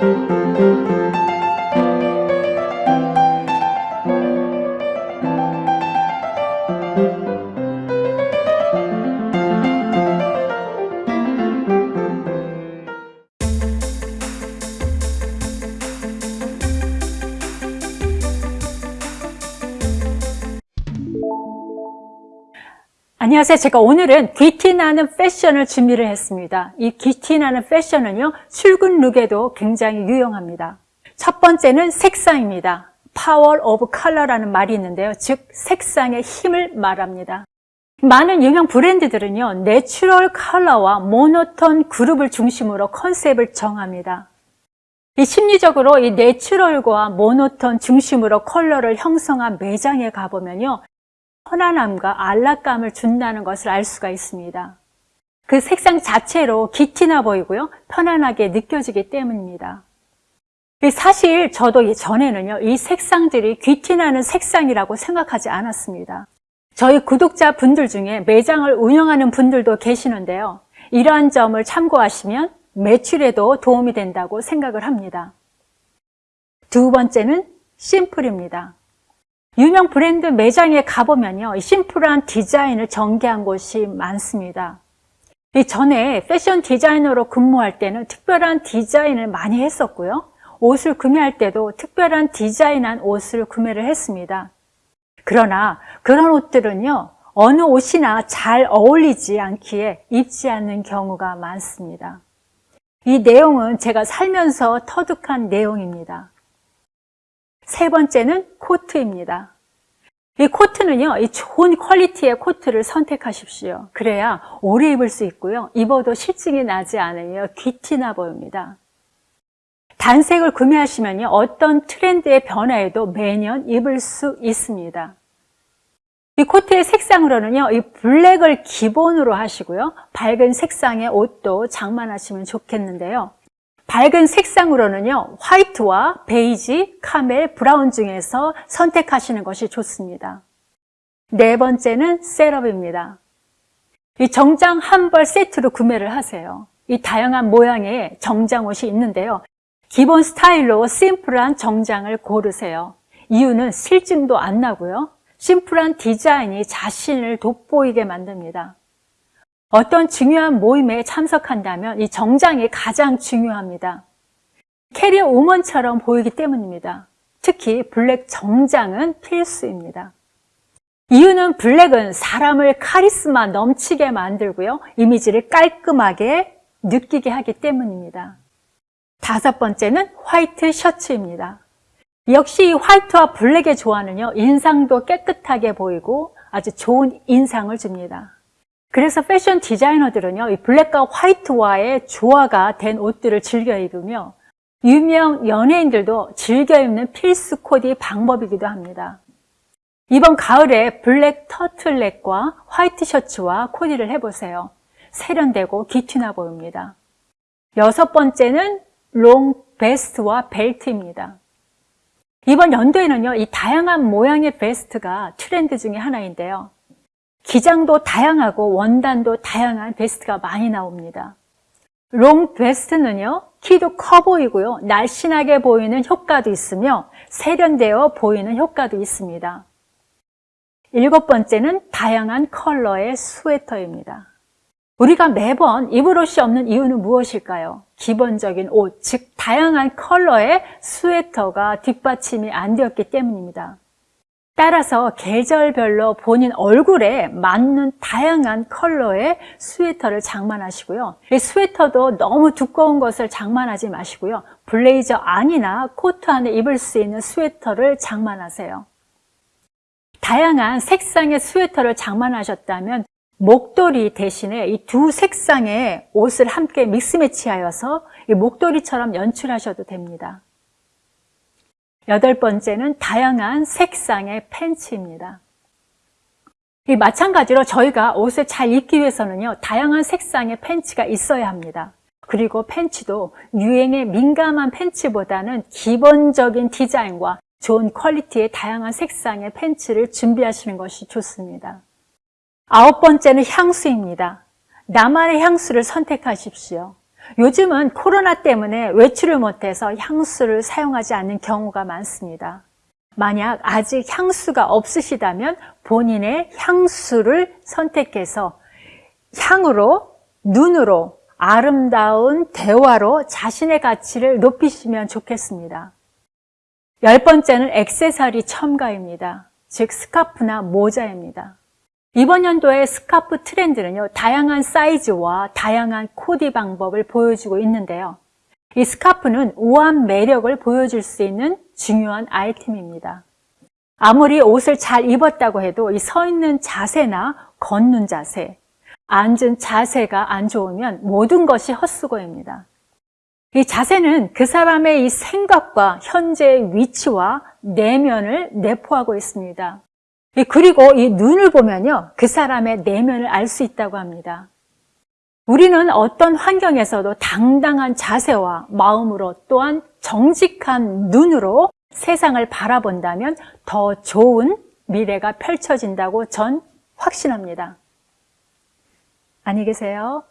thank you 안녕하세요. 제가 오늘은 귀티나는 패션을 준비를 했습니다. 이 귀티나는 패션은요, 출근 룩에도 굉장히 유용합니다. 첫 번째는 색상입니다. Power of Color라는 말이 있는데요. 즉, 색상의 힘을 말합니다. 많은 유명 브랜드들은요, 내추럴 컬러와 모노톤 그룹을 중심으로 컨셉을 정합니다. 이 심리적으로 이 내추럴과 모노톤 중심으로 컬러를 형성한 매장에 가보면요, 편안함과 안락감을 준다는 것을 알 수가 있습니다. 그 색상 자체로 귀티 나 보이고요. 편안하게 느껴지기 때문입니다. 사실 저도 전에는요. 이 색상들이 귀티나는 색상이라고 생각하지 않았습니다. 저희 구독자 분들 중에 매장을 운영하는 분들도 계시는데요. 이러한 점을 참고하시면 매출에도 도움이 된다고 생각을 합니다. 두 번째는 심플입니다. 유명 브랜드 매장에 가보면요. 심플한 디자인을 전개한 곳이 많습니다. 전에 패션 디자이너로 근무할 때는 특별한 디자인을 많이 했었고요. 옷을 구매할 때도 특별한 디자인한 옷을 구매를 했습니다. 그러나 그런 옷들은요. 어느 옷이나 잘 어울리지 않기에 입지 않는 경우가 많습니다. 이 내용은 제가 살면서 터득한 내용입니다. 세 번째는 코트입니다. 이 코트는요, 이 좋은 퀄리티의 코트를 선택하십시오. 그래야 오래 입을 수 있고요. 입어도 실증이 나지 않으며 귀티나 보입니다. 단색을 구매하시면요, 어떤 트렌드의 변화에도 매년 입을 수 있습니다. 이 코트의 색상으로는요, 이 블랙을 기본으로 하시고요. 밝은 색상의 옷도 장만하시면 좋겠는데요. 밝은 색상으로는요 화이트와 베이지, 카멜, 브라운 중에서 선택하시는 것이 좋습니다. 네 번째는 셋업입니다. 이 정장 한 벌 세트로 구매를 하세요. 이 다양한 모양의 정장 옷이 있는데요. 기본 스타일로 심플한 정장을 고르세요. 이유는 실증도 안 나고요. 심플한 디자인이 자신을 돋보이게 만듭니다 어떤 중요한 모임에 참석한다면 이 정장이 가장 중요합니다. 캐리어 우먼처럼 보이기 때문입니다. 특히 블랙 정장은 필수입니다. 이유는 블랙은 사람을 카리스마 넘치게 만들고요. 이미지를 깔끔하게 느끼게 하기 때문입니다. 다섯 번째는 화이트 셔츠입니다. 역시 화이트와 블랙의 조화는요. 인상도 깨끗하게 보이고 아주 좋은 인상을 줍니다. 그래서 패션 디자이너들은요, 이 블랙과 화이트와의 조화가 된 옷들을 즐겨 입으며 유명 연예인들도 즐겨 입는 필수 코디 방법이기도 합니다. 이번 가을에 블랙 터틀넥과 화이트 셔츠와 코디를 해보세요. 세련되고 귀티 나 보입니다. 여섯 번째는 롱 베스트와 벨트입니다. 이번 연도에는요, 이 다양한 모양의 베스트가 트렌드 중에 하나인데요. 기장도 다양하고 원단도 다양한 베스트가 많이 나옵니다. 롱 베스트는요, 키도 커 보이고요, 날씬하게 보이는 효과도 있으며 세련되어 보이는 효과도 있습니다. 일곱 번째는 다양한 컬러의 스웨터입니다. 우리가 매번 입을 옷이 없는 이유는 무엇일까요? 기본적인 옷, 즉 다양한 컬러의 스웨터가 뒷받침이 안 되었기 때문입니다. 따라서 계절별로 본인 얼굴에 맞는 다양한 컬러의 스웨터를 장만하시고요. 이 스웨터도 너무 두꺼운 것을 장만하지 마시고요. 블레이저 안이나 코트 안에 입을 수 있는 스웨터를 장만하세요. 다양한 색상의 스웨터를 장만하셨다면 목도리 대신에 이 두 색상의 옷을 함께 mix match하여서 목도리처럼 연출하셔도 됩니다. 여덟 번째는 다양한 색상의 팬츠입니다. 마찬가지로 저희가 옷을 잘 입기 위해서는요 다양한 색상의 팬츠가 있어야 합니다. 그리고 팬츠도 유행에 민감한 팬츠보다는 기본적인 디자인과 좋은 quality의 다양한 색상의 팬츠를 준비하시는 것이 좋습니다. 아홉 번째는 향수입니다. 나만의 향수를 선택하십시오 요즘은 코로나 때문에 외출을 못해서 향수를 사용하지 않는 경우가 많습니다. 만약 아직 향수가 없으시다면 본인의 향수를 선택해서 향으로, 눈으로, 아름다운 대화로 자신의 가치를 높이시면 좋겠습니다. 열 번째는 액세서리 첨가입니다. 즉 스카프나 모자입니다. 이번 연도의 스카프 트렌드는요, 다양한 사이즈와 다양한 코디 방법을 보여주고 있는데요. 이 스카프는 우아한 매력을 보여줄 수 있는 중요한 아이템입니다. 아무리 옷을 잘 입었다고 해도 이 서 있는 자세나 걷는 자세, 앉은 자세가 안 좋으면 모든 것이 헛수고입니다. 이 자세는 그 사람의 이 생각과 현재의 위치와 내면을 내포하고 있습니다. 그리고 이 눈을 보면요. 그 사람의 내면을 알 수 있다고 합니다. 우리는 어떤 환경에서도 당당한 자세와 마음으로 또한 정직한 눈으로 세상을 바라본다면 더 좋은 미래가 펼쳐진다고 전 확신합니다. 안녕히 계세요.